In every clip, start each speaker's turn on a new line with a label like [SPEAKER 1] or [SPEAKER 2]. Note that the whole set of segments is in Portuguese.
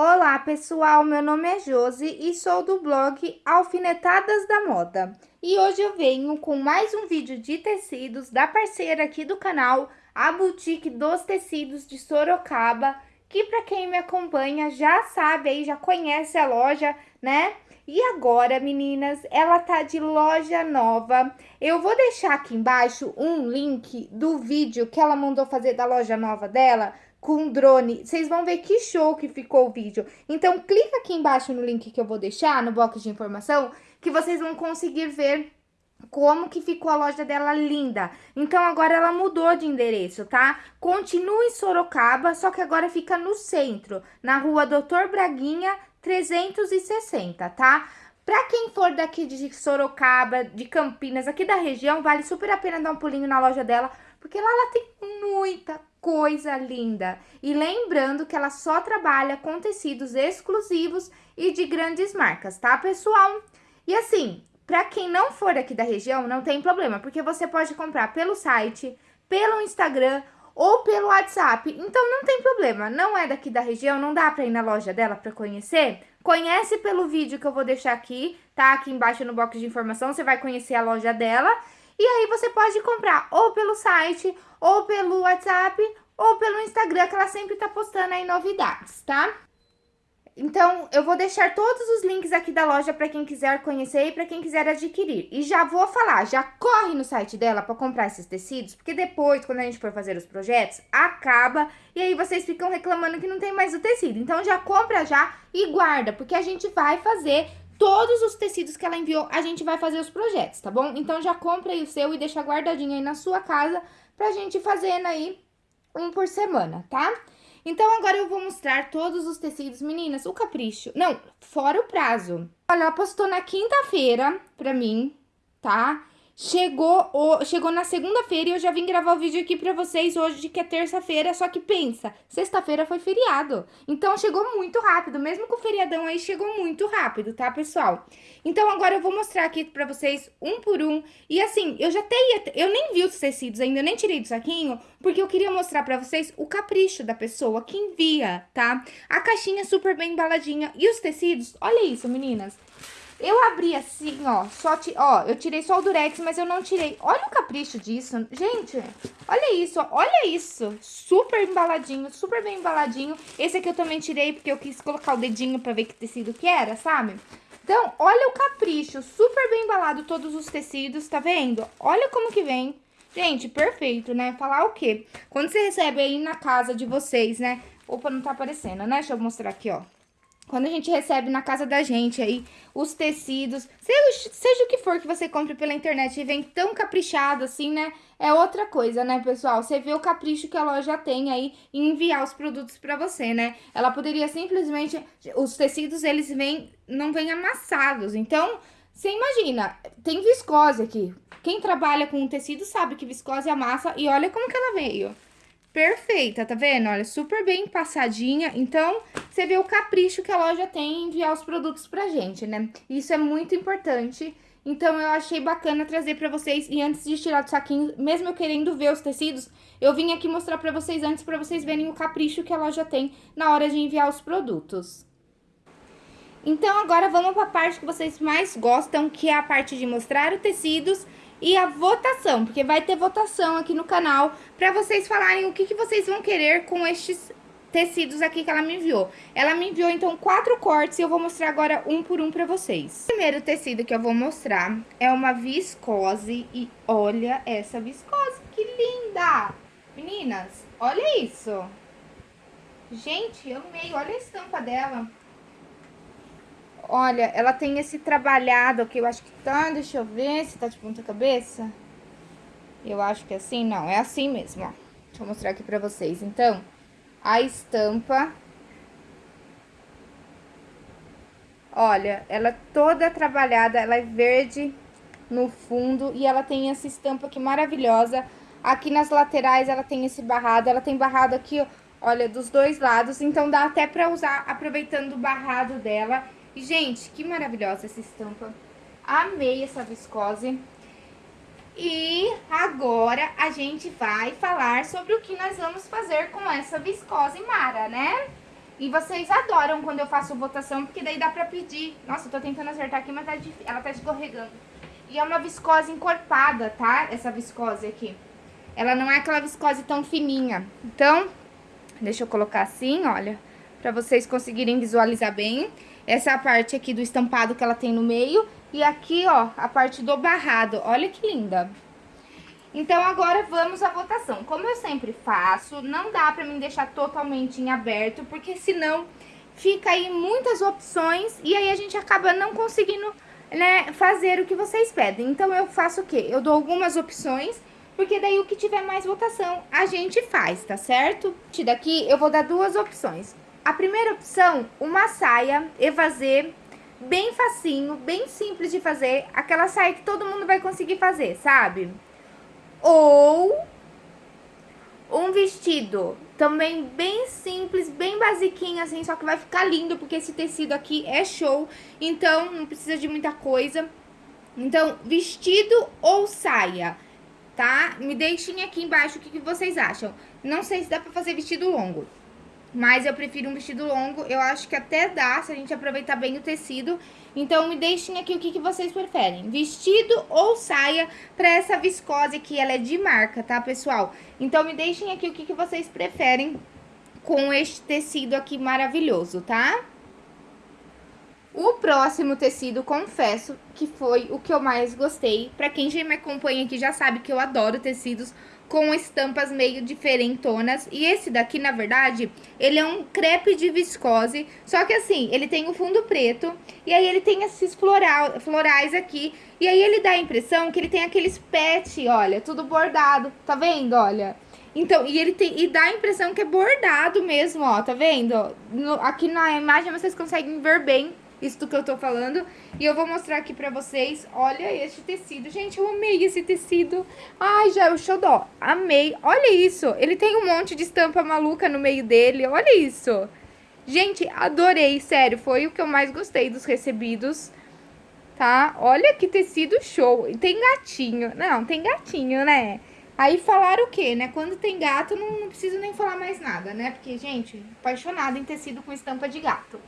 [SPEAKER 1] Olá pessoal, meu nome é Josi e sou do blog Alfinetadas da Moda. E hoje eu venho com mais um vídeo de tecidos da parceira aqui do canal, a Boutique dos Tecidos de Sorocaba, que para quem me acompanha já sabe aí, já conhece a loja, né? E agora, meninas, ela tá de loja nova. Eu vou deixar aqui embaixo um link do vídeo que ela mandou fazer da loja nova dela, com drone. Vocês vão ver que show que ficou o vídeo. Então, clica aqui embaixo no link que eu vou deixar, no box de informação, que vocês vão conseguir ver como que ficou a loja dela linda. Então, agora ela mudou de endereço, tá? Continua em Sorocaba, só que agora fica no centro, na rua Doutor Braguinha, 360, tá? Pra quem for daqui de Sorocaba, de Campinas, aqui da região, vale super a pena dar um pulinho na loja dela, porque lá ela tem muita coisa linda. E lembrando que ela só trabalha com tecidos exclusivos e de grandes marcas, tá, pessoal? E assim, para quem não for aqui da região, não tem problema, porque você pode comprar pelo site, pelo Instagram ou pelo WhatsApp. Então não tem problema, não é daqui da região, não dá para ir na loja dela para conhecer? Conhece pelo vídeo que eu vou deixar aqui, tá? Aqui embaixo no box de informação, você vai conhecer a loja dela. E aí você pode comprar ou pelo site, ou pelo WhatsApp, ou pelo Instagram, que ela sempre tá postando aí novidades, tá? Então, eu vou deixar todos os links aqui da loja para quem quiser conhecer e para quem quiser adquirir. E já vou falar, já corre no site dela para comprar esses tecidos, porque depois, quando a gente for fazer os projetos, acaba e aí vocês ficam reclamando que não tem mais o tecido. Então, já compra já e guarda, porque a gente vai fazer todos os tecidos que ela enviou, a gente vai fazer os projetos, tá bom? Então, já compra aí o seu e deixa guardadinho aí na sua casa pra gente fazendo aí um por semana, tá? Então, agora eu vou mostrar todos os tecidos. Meninas, o capricho... Não, fora o prazo. Olha, ela postou na quinta-feira pra mim, tá? Chegou, o, chegou na segunda-feira e eu já vim gravar o vídeo aqui pra vocês hoje, que é terça-feira, só que pensa, sexta-feira foi feriado. Então, chegou muito rápido, mesmo com o feriadão aí, chegou muito rápido, tá, pessoal? Então, agora eu vou mostrar aqui pra vocês um por um. E assim, eu já tenho, eu nem vi os tecidos ainda, eu nem tirei do saquinho, porque eu queria mostrar pra vocês o capricho da pessoa que envia, tá? A caixinha super bem embaladinha. E os tecidos, olha isso, meninas. Eu abri assim, ó, só ti, ó, eu tirei só o durex, mas eu não tirei. Olha o capricho disso. Gente, olha isso, olha isso. Super embaladinho, super bem embaladinho. Esse aqui eu também tirei porque eu quis colocar o dedinho pra ver que tecido que era, sabe? Então, olha o capricho, super bem embalado todos os tecidos, tá vendo? Olha como que vem. Gente, perfeito, né? Falar o quê? Quando você recebe aí na casa de vocês, né? Opa, não tá aparecendo, né? Deixa eu mostrar aqui, ó. Quando a gente recebe na casa da gente aí os tecidos, seja, seja o que for que você compre pela internet e vem tão caprichado assim, né? É outra coisa, né, pessoal? Você vê o capricho que a loja tem aí em enviar os produtos pra você, né? Ela poderia simplesmente... Os tecidos, eles vêm, não vêm amassados. Então, você imagina, tem viscose aqui. Quem trabalha com tecido sabe que viscose amassa e olha como que ela veio perfeita, tá vendo? Olha, super bem passadinha. Então, você vê o capricho que a loja tem em enviar os produtos pra gente, né? Isso é muito importante. Então, eu achei bacana trazer pra vocês. E antes de tirar do saquinho, mesmo eu querendo ver os tecidos, eu vim aqui mostrar pra vocês antes, pra vocês verem o capricho que a loja tem na hora de enviar os produtos. Então, agora vamos pra parte que vocês mais gostam, que é a parte de mostrar os tecidos e a votação, porque vai ter votação aqui no canal para vocês falarem o que, que vocês vão querer com estes tecidos aqui que ela me enviou. Ela me enviou, então, quatro cortes e eu vou mostrar agora um por um pra vocês. O primeiro tecido que eu vou mostrar é uma viscose e olha essa viscose, que linda! Meninas, olha isso! Gente, eu amei, olha a estampa dela. Olha, ela tem esse trabalhado aqui, eu acho que tá, deixa eu ver se tá de ponta cabeça. Eu acho que é assim, não, é assim mesmo, ó. Deixa eu mostrar aqui pra vocês. Então, a estampa... Olha, ela é toda trabalhada, ela é verde no fundo e ela tem essa estampa aqui maravilhosa. Aqui nas laterais ela tem esse barrado, ela tem barrado aqui, olha, dos dois lados. Então, dá até pra usar aproveitando o barrado dela gente, que maravilhosa essa estampa. Amei essa viscose. E agora a gente vai falar sobre o que nós vamos fazer com essa viscose Mara, né? E vocês adoram quando eu faço votação, porque daí dá pra pedir. Nossa, eu tô tentando acertar aqui, mas tá ela tá escorregando. E é uma viscose encorpada, tá? Essa viscose aqui. Ela não é aquela viscose tão fininha. Então, deixa eu colocar assim, olha, pra vocês conseguirem visualizar bem. Essa é parte aqui do estampado que ela tem no meio. E aqui, ó, a parte do barrado. Olha que linda. Então, agora vamos à votação. Como eu sempre faço, não dá pra mim deixar totalmente em aberto, porque senão fica aí muitas opções e aí a gente acaba não conseguindo né, fazer o que vocês pedem. Então, eu faço o quê? Eu dou algumas opções, porque daí o que tiver mais votação a gente faz, tá certo? Daqui eu vou dar duas opções. A primeira opção, uma saia evasê, bem facinho, bem simples de fazer, aquela saia que todo mundo vai conseguir fazer, sabe? Ou um vestido também bem simples, bem basiquinho assim, só que vai ficar lindo porque esse tecido aqui é show, então não precisa de muita coisa. Então, vestido ou saia, tá? Me deixem aqui embaixo o que, que vocês acham. Não sei se dá pra fazer vestido longo, mas eu prefiro um vestido longo, eu acho que até dá se a gente aproveitar bem o tecido. Então, me deixem aqui o que, que vocês preferem, vestido ou saia para essa viscose que ela é de marca, tá, pessoal? Então, me deixem aqui o que, que vocês preferem com este tecido aqui maravilhoso, tá? O próximo tecido, confesso que foi o que eu mais gostei. Pra quem já me acompanha aqui já sabe que eu adoro tecidos com estampas meio diferentonas. E esse daqui, na verdade, ele é um crepe de viscose, só que assim, ele tem o fundo preto, e aí ele tem esses floral, florais aqui, e aí ele dá a impressão que ele tem aqueles pet, olha, tudo bordado, tá vendo, olha? Então, e ele tem, e dá a impressão que é bordado mesmo, ó, tá vendo? No, aqui na imagem vocês conseguem ver bem isso que eu tô falando. E eu vou mostrar aqui pra vocês, olha este tecido. Gente, eu amei esse tecido. Ai, já é o xodó. Amei. Olha isso. Ele tem um monte de estampa maluca no meio dele. Olha isso. Gente, adorei, sério. Foi o que eu mais gostei dos recebidos. Tá? Olha que tecido show. E tem gatinho. Não, tem gatinho, né? Aí falaram o quê, né? Quando tem gato, não, não preciso nem falar mais nada, né? Porque, gente, apaixonada em tecido com estampa de gato.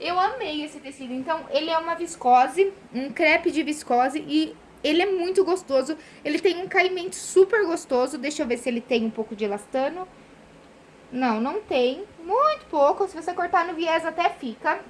[SPEAKER 1] Eu amei esse tecido. Então, ele é uma viscose, um crepe de viscose e ele é muito gostoso. Ele tem um caimento super gostoso. Deixa eu ver se ele tem um pouco de elastano. Não, não tem. Muito pouco. Se você cortar no viés até fica.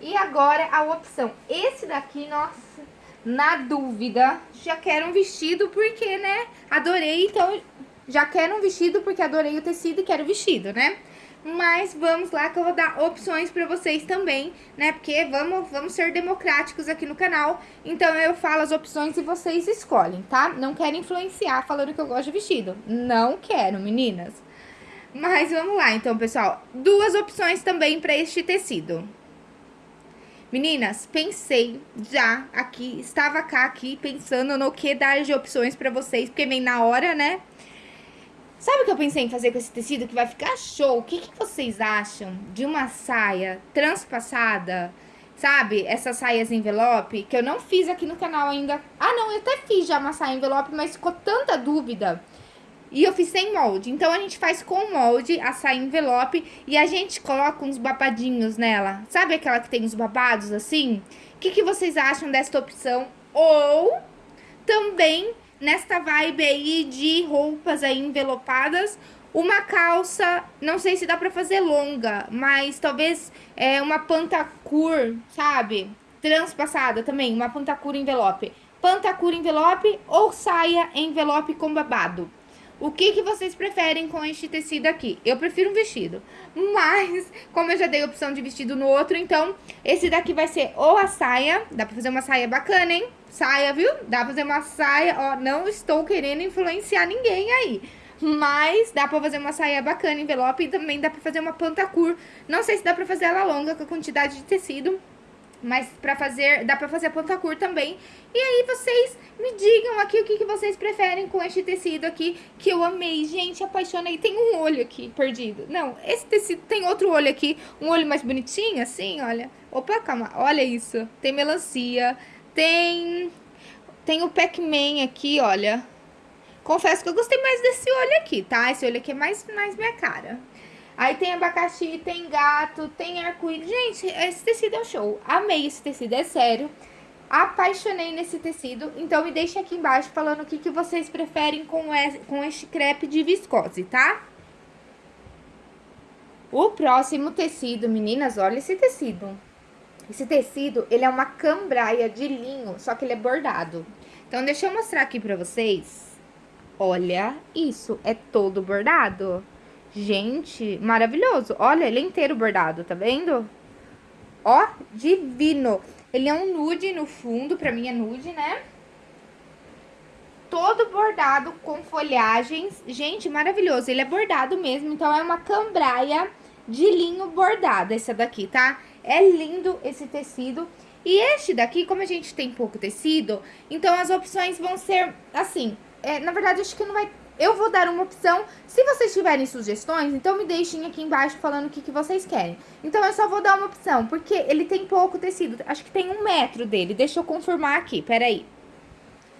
[SPEAKER 1] E agora a opção. Esse daqui, nossa, na dúvida, já quero um vestido porque, né, adorei. Então, já quero um vestido porque adorei o tecido e quero vestido, né? Mas vamos lá que eu vou dar opções pra vocês também, né? Porque vamos, vamos ser democráticos aqui no canal. Então eu falo as opções e vocês escolhem, tá? Não quero influenciar falando que eu gosto de vestido. Não quero, meninas. Mas vamos lá, então, pessoal. Duas opções também pra este tecido. Meninas, pensei já aqui, estava cá aqui pensando no que dar de opções pra vocês, porque vem na hora, né? Sabe o que eu pensei em fazer com esse tecido que vai ficar show? O que, que vocês acham de uma saia transpassada? Sabe? Essas saias envelope, que eu não fiz aqui no canal ainda. Ah, não, eu até fiz já uma saia envelope, mas ficou tanta dúvida. E eu fiz sem molde. Então, a gente faz com molde a saia envelope e a gente coloca uns babadinhos nela. Sabe aquela que tem os babados assim? O que, que vocês acham desta opção? Ou também nesta vibe aí de roupas aí envelopadas. Uma calça, não sei se dá pra fazer longa, mas talvez é uma pantacur, sabe? Transpassada também, uma pantacur envelope. Pantacur envelope ou saia envelope com babado. O que, que vocês preferem com este tecido aqui? Eu prefiro um vestido, mas como eu já dei opção de vestido no outro, então esse daqui vai ser ou a saia, dá pra fazer uma saia bacana, hein? Saia, viu? Dá pra fazer uma saia, ó, não estou querendo influenciar ninguém aí. Mas dá pra fazer uma saia bacana, envelope, e também dá pra fazer uma pantacur. Não sei se dá pra fazer ela longa com a quantidade de tecido, mas pra fazer, dá pra fazer a ponta curta também. E aí vocês me digam aqui o que, que vocês preferem com este tecido aqui, que eu amei. Gente, apaixonei. Tem um olho aqui perdido. Não, esse tecido tem outro olho aqui, um olho mais bonitinho, assim, olha. Opa, calma, olha isso. Tem melancia, tem... Tem o Pac-Man aqui, olha. Confesso que eu gostei mais desse olho aqui, tá? Esse olho aqui é mais, mais minha cara. Aí tem abacaxi, tem gato, tem arco-íris. Gente, esse tecido é um show. Amei esse tecido, é sério. Apaixonei nesse tecido. Então, me deixem aqui embaixo falando o que, que vocês preferem com, esse, com este crepe de viscose, tá? O próximo tecido, meninas, olha esse tecido. Esse tecido, ele é uma cambraia de linho, só que ele é bordado. Então, deixa eu mostrar aqui pra vocês. Olha isso, é todo bordado. Gente, maravilhoso. Olha, ele é inteiro bordado, tá vendo? Ó, divino. Ele é um nude no fundo, pra mim é nude, né? Todo bordado com folhagens. Gente, maravilhoso. Ele é bordado mesmo, então é uma cambraia de linho bordado, essa daqui, tá? É lindo esse tecido. E este daqui, como a gente tem pouco tecido, então as opções vão ser assim. É, na verdade, acho que não vai... Eu vou dar uma opção. Se vocês tiverem sugestões, então me deixem aqui embaixo falando o que, que vocês querem. Então, eu só vou dar uma opção, porque ele tem pouco tecido. Acho que tem um metro dele. Deixa eu confirmar aqui, peraí.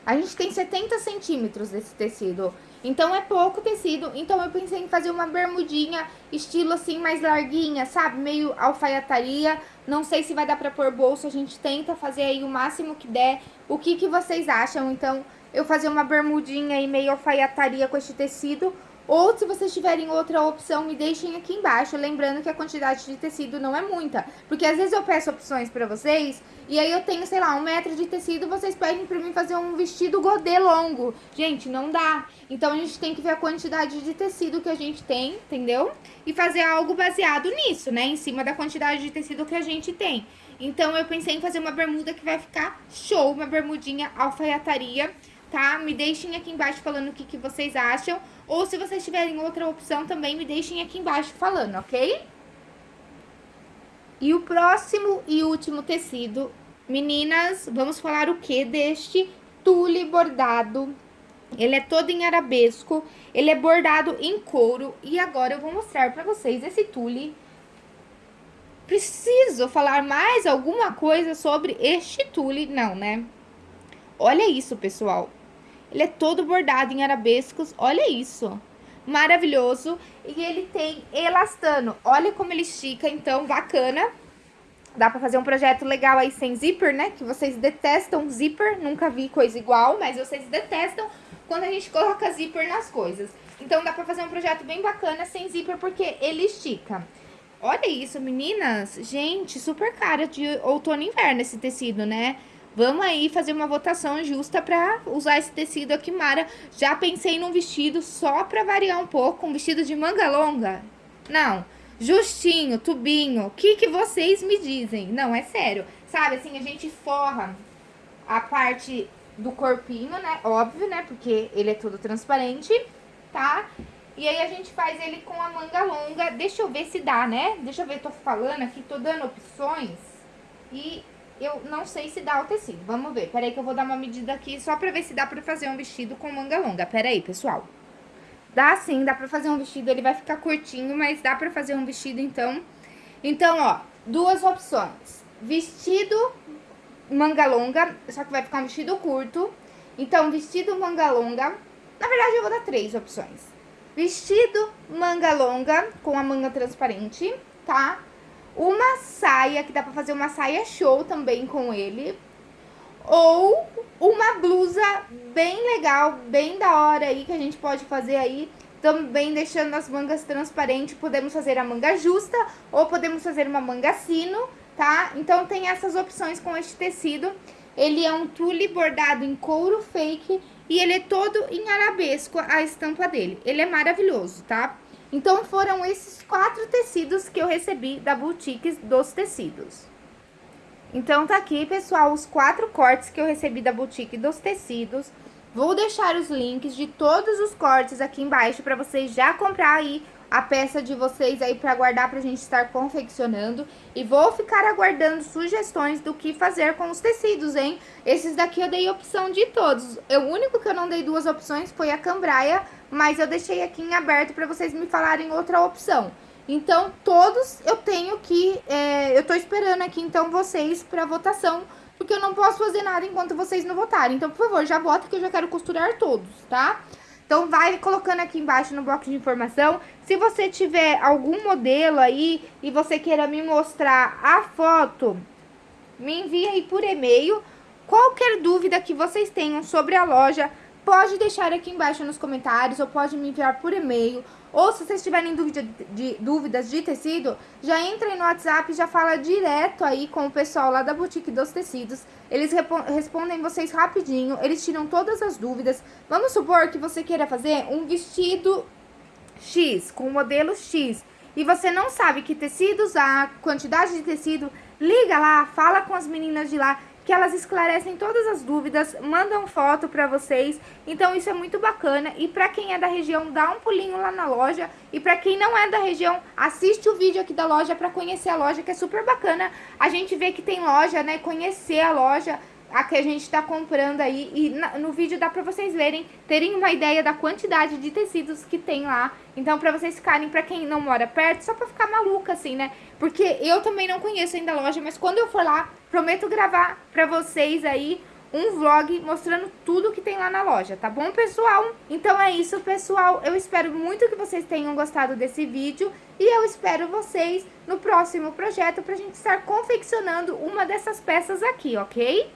[SPEAKER 1] A gente tem 70 centímetros desse tecido. Então, é pouco tecido. Então, eu pensei em fazer uma bermudinha, estilo assim, mais larguinha, sabe? Meio alfaiataria. Não sei se vai dar pra pôr bolso. A gente tenta fazer aí o máximo que der. O que, que vocês acham? Então, eu fazer uma bermudinha e meio alfaiataria com este tecido. Ou se vocês tiverem outra opção, me deixem aqui embaixo, lembrando que a quantidade de tecido não é muita. Porque às vezes eu peço opções pra vocês, e aí eu tenho, sei lá, um metro de tecido, vocês pedem pra mim fazer um vestido godê longo. Gente, não dá. Então a gente tem que ver a quantidade de tecido que a gente tem, entendeu? E fazer algo baseado nisso, né? Em cima da quantidade de tecido que a gente tem. Então eu pensei em fazer uma bermuda que vai ficar show, uma bermudinha alfaiataria tá? Me deixem aqui embaixo falando o que, que vocês acham. Ou se vocês tiverem outra opção também, me deixem aqui embaixo falando, ok? E o próximo e último tecido, meninas, vamos falar o que deste tule bordado. Ele é todo em arabesco, ele é bordado em couro. E agora eu vou mostrar pra vocês esse tule. Preciso falar mais alguma coisa sobre este tule? Não, né? Olha isso, pessoal. Ele é todo bordado em arabescos, olha isso. Maravilhoso. E ele tem elastano. Olha como ele estica, então, bacana. Dá pra fazer um projeto legal aí sem zíper, né? Que vocês detestam zíper, nunca vi coisa igual, mas vocês detestam quando a gente coloca zíper nas coisas. Então dá pra fazer um projeto bem bacana sem zíper, porque ele estica. Olha isso, meninas. Gente, super cara de outono e inverno esse tecido, né? Vamos aí fazer uma votação justa pra usar esse tecido aqui, Mara. Já pensei num vestido só pra variar um pouco, um vestido de manga longa. Não, justinho, tubinho, o que que vocês me dizem? Não, é sério. Sabe, assim, a gente forra a parte do corpinho, né? Óbvio, né? Porque ele é todo transparente, tá? E aí a gente faz ele com a manga longa. Deixa eu ver se dá, né? Deixa eu ver, tô falando aqui, tô dando opções. E eu não sei se dá o tecido. Vamos ver. Peraí que eu vou dar uma medida aqui só pra ver se dá pra fazer um vestido com manga longa. Peraí, pessoal. Dá sim, dá pra fazer um vestido. Ele vai ficar curtinho, mas dá pra fazer um vestido, então. Então, ó, duas opções. Vestido manga longa, só que vai ficar um vestido curto. Então, vestido manga longa. Na verdade, eu vou dar três opções. Vestido manga longa com a manga transparente, tá? Uma saia, que dá pra fazer uma saia show também com ele. Ou uma blusa bem legal, bem da hora aí, que a gente pode fazer aí, também deixando as mangas transparentes. Podemos fazer a manga justa ou podemos fazer uma manga sino, tá? Então tem essas opções com este tecido. Ele é um tule bordado em couro fake e ele é todo em arabesco, a estampa dele. Ele é maravilhoso, tá? Então, foram esses quatro tecidos que eu recebi da Boutiques dos Tecidos. Então, tá aqui, pessoal, os quatro cortes que eu recebi da Boutique dos Tecidos. Vou deixar os links de todos os cortes aqui embaixo para vocês já comprar aí a peça de vocês aí para guardar pra gente estar confeccionando. E vou ficar aguardando sugestões do que fazer com os tecidos, hein? Esses daqui eu dei opção de todos. O único que eu não dei duas opções foi a cambraia, mas eu deixei aqui em aberto para vocês me falarem outra opção. Então, todos eu tenho que... É, eu tô esperando aqui, então, vocês pra votação, porque eu não posso fazer nada enquanto vocês não votarem. Então, por favor, já vota que eu já quero costurar todos, tá? Então, vai colocando aqui embaixo no bloco de informação. Se você tiver algum modelo aí e você queira me mostrar a foto, me envie aí por e-mail. Qualquer dúvida que vocês tenham sobre a loja, pode deixar aqui embaixo nos comentários ou pode me enviar por e-mail. Ou se vocês tiverem dúvida de, dúvidas de tecido, já entrem no WhatsApp e já fala direto aí com o pessoal lá da Boutique dos Tecidos. Eles respondem vocês rapidinho, eles tiram todas as dúvidas. Vamos supor que você queira fazer um vestido X, com o modelo X, e você não sabe que tecido usar, quantidade de tecido, liga lá, fala com as meninas de lá, que elas esclarecem todas as dúvidas, mandam foto para vocês. Então isso é muito bacana e para quem é da região, dá um pulinho lá na loja e para quem não é da região, assiste o vídeo aqui da loja para conhecer a loja, que é super bacana. A gente vê que tem loja, né, conhecer a loja a que a gente está comprando aí. E na, no vídeo dá para vocês verem, terem uma ideia da quantidade de tecidos que tem lá. Então, para vocês ficarem, para quem não mora perto, só para ficar maluca, assim, né? Porque eu também não conheço ainda a loja, mas quando eu for lá, prometo gravar para vocês aí um vlog mostrando tudo que tem lá na loja, tá bom, pessoal? Então é isso, pessoal. Eu espero muito que vocês tenham gostado desse vídeo e eu espero vocês no próximo projeto pra gente estar confeccionando uma dessas peças aqui, ok?